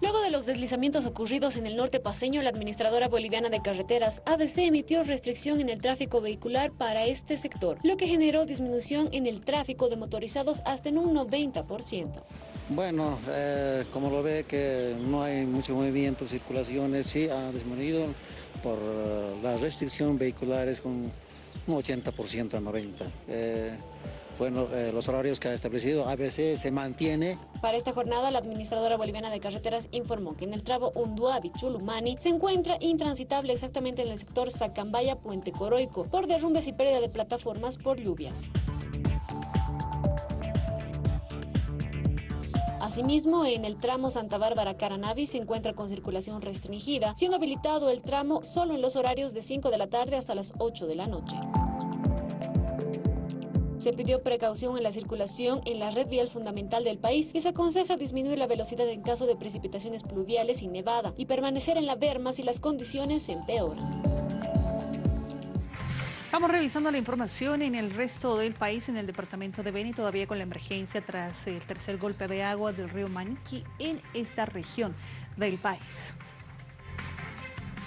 Luego de los deslizamientos ocurridos en el norte paseño, la administradora boliviana de carreteras, ABC, emitió restricción en el tráfico vehicular para este sector, lo que generó disminución en el tráfico de motorizados hasta en un 90%. Bueno, eh, como lo ve que no hay mucho movimiento, circulaciones, sí ha disminuido por eh, la restricción vehiculares con un 80% a 90%. Eh, bueno, eh, los horarios que ha establecido ABC se mantiene. Para esta jornada, la administradora boliviana de carreteras informó que en el tramo Unduabi-Chulumani se encuentra intransitable exactamente en el sector Sacambaya-Puente Coroico por derrumbes y pérdida de plataformas por lluvias. Asimismo, en el tramo Santa Bárbara-Caranavi se encuentra con circulación restringida, siendo habilitado el tramo solo en los horarios de 5 de la tarde hasta las 8 de la noche. Se pidió precaución en la circulación en la red vial fundamental del país y se aconseja disminuir la velocidad en caso de precipitaciones pluviales y nevada y permanecer en la berma si las condiciones empeoran. Vamos revisando la información en el resto del país, en el departamento de Beni, todavía con la emergencia tras el tercer golpe de agua del río Maniqui en esta región del país.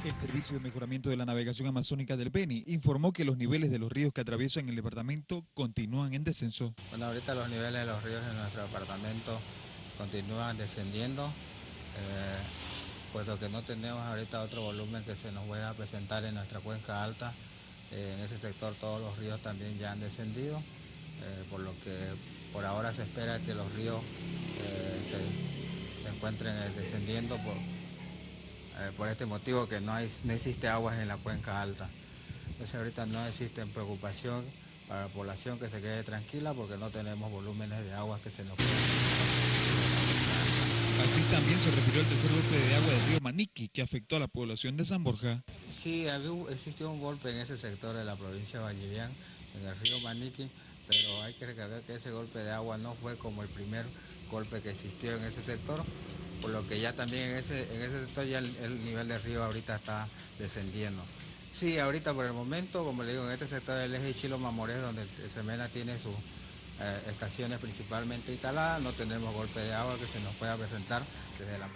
El Servicio de Mejoramiento de la Navegación Amazónica del Beni informó que los niveles de los ríos que atraviesan el departamento continúan en descenso. Bueno, ahorita los niveles de los ríos en nuestro departamento continúan descendiendo, eh, puesto que no tenemos ahorita otro volumen que se nos pueda presentar en nuestra cuenca alta. Eh, en ese sector todos los ríos también ya han descendido, eh, por lo que por ahora se espera que los ríos se, se, encuentren descendiendo por, eh, por este motivo que no, hay, no existe aguas en la cuenca alta. Entonces ahorita no existe preocupación para la población que se quede tranquila porque no tenemos volúmenes de agua que se nos puedan Así también se refirió al tercer golpe de agua del río Maniqui que afectó a la población de San Borja. Sí, existió un golpe en ese sector de la provincia de Vallivian, en el río Maniqui, pero hay que recordar que ese golpe de agua no fue como el primer golpe que existió en ese sector, por lo que ya también en ese, en ese sector ya el, nivel del río ahorita está descendiendo. Sí, ahorita por el momento, como le digo, en este sector del eje Chilo-Mamorés, donde el, Semena tiene sus eh, estaciones principalmente instaladas, no tenemos golpe de agua que se nos pueda presentar desde la...